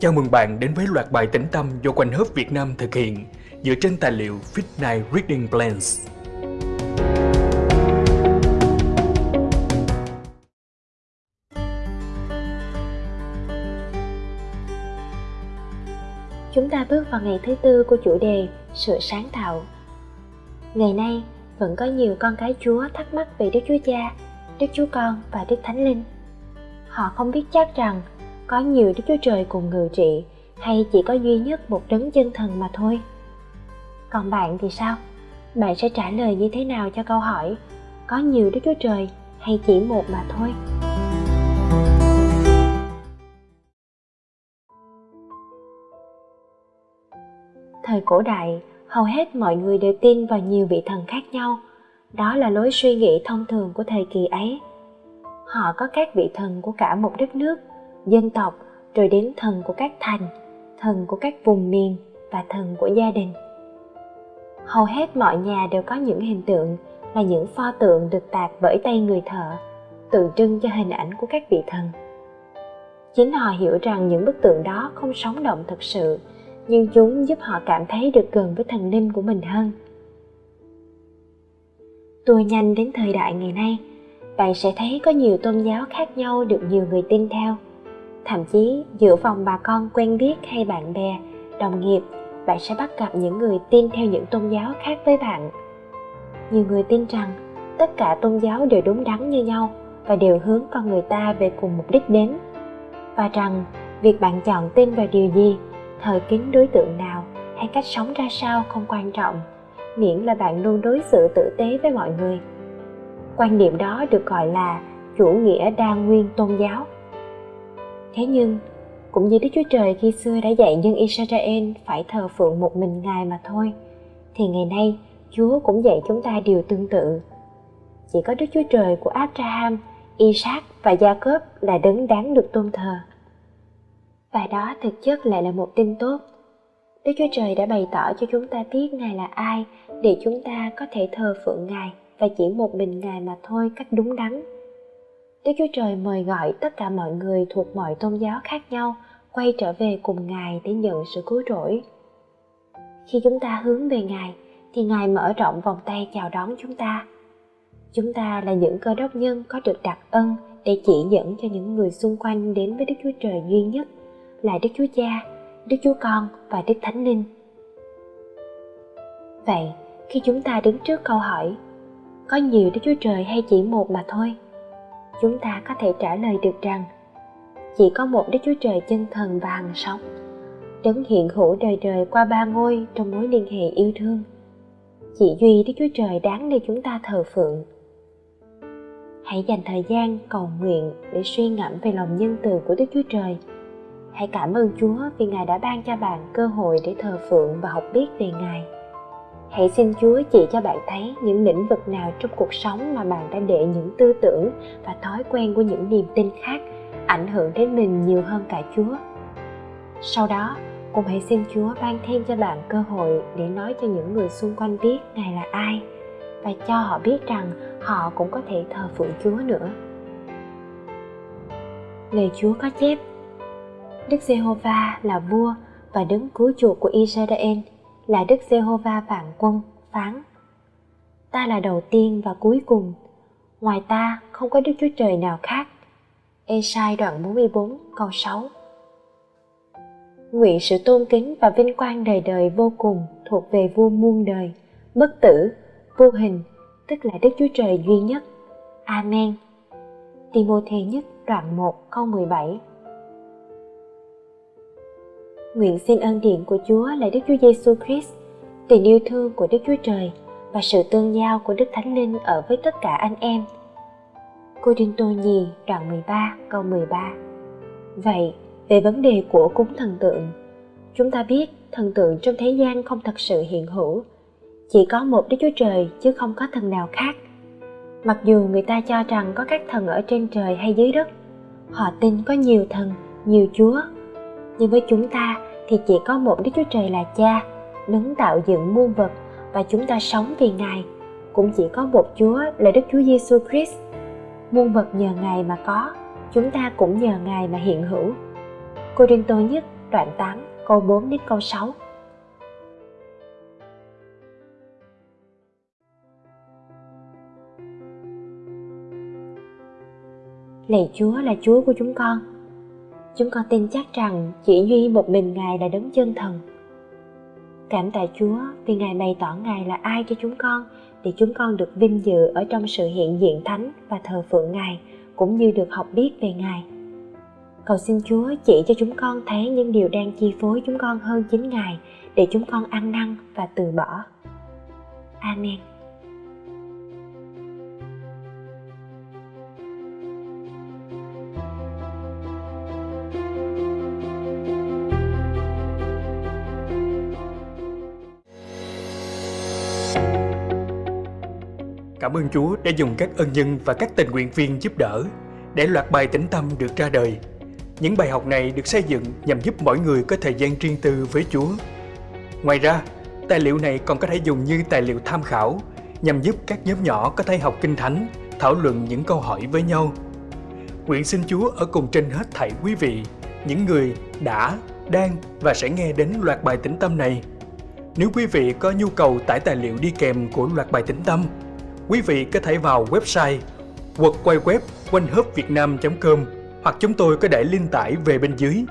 Chào mừng bạn đến với loạt bài tĩnh tâm do Quanh Hớp Việt Nam thực hiện dựa trên tài liệu Fit Night Reading Plans. Chúng ta bước vào ngày thứ tư của chủ đề Sự sáng tạo. Ngày nay, vẫn có nhiều con cái Chúa thắc mắc về Đức Chúa Cha, Đức Chúa Con và Đức Thánh Linh. Họ không biết chắc rằng có nhiều Đức Chúa Trời cùng ngự trị hay chỉ có duy nhất một đấng chân thần mà thôi. Còn bạn thì sao? Bạn sẽ trả lời như thế nào cho câu hỏi có nhiều Đức Chúa Trời hay chỉ một mà thôi? Thời cổ đại, hầu hết mọi người đều tin vào nhiều vị thần khác nhau. Đó là lối suy nghĩ thông thường của thời kỳ ấy. Họ có các vị thần của cả một đất nước, dân tộc, rồi đến thần của các thành, thần của các vùng miền và thần của gia đình hầu hết mọi nhà đều có những hình tượng là những pho tượng được tạc bởi tay người thợ, tượng trưng cho hình ảnh của các vị thần chính họ hiểu rằng những bức tượng đó không sống động thực sự nhưng chúng giúp họ cảm thấy được gần với thần linh của mình hơn. Tua nhanh đến thời đại ngày nay, bạn sẽ thấy có nhiều tôn giáo khác nhau được nhiều người tin theo. Thậm chí, giữa vòng bà con quen biết hay bạn bè, đồng nghiệp, bạn sẽ bắt gặp những người tin theo những tôn giáo khác với bạn. Nhiều người tin rằng, tất cả tôn giáo đều đúng đắn như nhau và đều hướng con người ta về cùng mục đích đến. Và rằng, việc bạn chọn tin vào điều gì thời kính đối tượng nào hay cách sống ra sao không quan trọng miễn là bạn luôn đối xử tử tế với mọi người quan niệm đó được gọi là chủ nghĩa đa nguyên tôn giáo Thế nhưng, cũng như Đức Chúa Trời khi xưa đã dạy dân Israel phải thờ phượng một mình Ngài mà thôi, thì ngày nay Chúa cũng dạy chúng ta điều tương tự. Chỉ có Đức Chúa Trời của Abraham, Isaac và Jacob là đấng đáng được tôn thờ. Và đó thực chất lại là một tin tốt. Đức Chúa Trời đã bày tỏ cho chúng ta biết Ngài là ai để chúng ta có thể thờ phượng Ngài và chỉ một mình Ngài mà thôi cách đúng đắn Đức Chúa Trời mời gọi tất cả mọi người thuộc mọi tôn giáo khác nhau quay trở về cùng Ngài để nhận sự cứu rỗi. Khi chúng ta hướng về Ngài, thì Ngài mở rộng vòng tay chào đón chúng ta. Chúng ta là những cơ đốc nhân có được đặc ân để chỉ dẫn cho những người xung quanh đến với Đức Chúa Trời duy nhất là Đức Chúa Cha, Đức Chúa Con và Đức Thánh Linh. Vậy, khi chúng ta đứng trước câu hỏi, có nhiều Đức Chúa Trời hay chỉ một mà thôi? chúng ta có thể trả lời được rằng chỉ có một Đức Chúa Trời chân thần và hằng sống, đấng hiện hữu đời đời qua ba ngôi trong mối liên hệ yêu thương. Chỉ duy Đức Chúa Trời đáng để chúng ta thờ phượng. Hãy dành thời gian cầu nguyện để suy ngẫm về lòng nhân từ của Đức Chúa Trời. Hãy cảm ơn Chúa vì Ngài đã ban cho bạn cơ hội để thờ phượng và học biết về Ngài. Hãy xin chúa chỉ cho bạn thấy những lĩnh vực nào trong cuộc sống mà bạn đã để những tư tưởng và thói quen của những niềm tin khác ảnh hưởng đến mình nhiều hơn cả chúa. Sau đó cùng hãy xin chúa ban thêm cho bạn cơ hội để nói cho những người xung quanh biết ngài là ai và cho họ biết rằng họ cũng có thể thờ phượng chúa nữa. Lời chúa có chép đức giê-hô-va là vua và đứng cứu chuộc của Israel là Đức Giê-hô-va vạn quân phán Ta là đầu tiên và cuối cùng, ngoài ta không có Đức Chúa Trời nào khác. Ê-sai đoạn 44 câu 6 Nguyện sự tôn kính và vinh quang đời đời vô cùng thuộc về vua muôn đời, bất tử, vô hình, tức là Đức Chúa Trời duy nhất. Amen. Timôthê nhất đoạn 1 câu 17 Nguyện xin ơn điện của Chúa là Đức Chúa Giêsu Christ, tình yêu thương của Đức Chúa Trời và sự tương giao của Đức Thánh Linh ở với tất cả anh em. Cô Đinh Tô Nhì đoạn 13 câu 13 Vậy, về vấn đề của cúng thần tượng, chúng ta biết thần tượng trong thế gian không thật sự hiện hữu, chỉ có một Đức Chúa Trời chứ không có thần nào khác. Mặc dù người ta cho rằng có các thần ở trên trời hay dưới đất, họ tin có nhiều thần, nhiều chúa nhưng với chúng ta thì chỉ có một Đức Chúa Trời là Cha, đứng tạo dựng muôn vật và chúng ta sống vì Ngài, cũng chỉ có một Chúa là Đức Chúa Giêsu Christ. Muôn vật nhờ Ngài mà có, chúng ta cũng nhờ Ngài mà hiện hữu. Cô Đinh Tô nhất đoạn 8 câu 4 đến câu 6 Lạy Chúa là Chúa của chúng con. Chúng con tin chắc rằng chỉ duy một mình Ngài là đấng chân thần. Cảm tạ Chúa vì Ngài bày tỏ Ngài là ai cho chúng con, để chúng con được vinh dự ở trong sự hiện diện thánh và thờ phượng Ngài, cũng như được học biết về Ngài. Cầu xin Chúa chỉ cho chúng con thấy những điều đang chi phối chúng con hơn chính Ngài, để chúng con ăn năn và từ bỏ. Amen. Cảm ơn Chúa đã dùng các ân nhân và các tình nguyện viên giúp đỡ để loạt bài tĩnh tâm được ra đời. Những bài học này được xây dựng nhằm giúp mỗi người có thời gian riêng tư với Chúa. Ngoài ra, tài liệu này còn có thể dùng như tài liệu tham khảo nhằm giúp các nhóm nhỏ có thể học kinh thánh, thảo luận những câu hỏi với nhau. Nguyện xin Chúa ở cùng trên hết thảy quý vị, những người đã, đang và sẽ nghe đến loạt bài tĩnh tâm này. Nếu quý vị có nhu cầu tải tài liệu đi kèm của loạt bài tĩnh tâm, quý vị có thể vào website quật quay web quanh com hoặc chúng tôi có để link tải về bên dưới.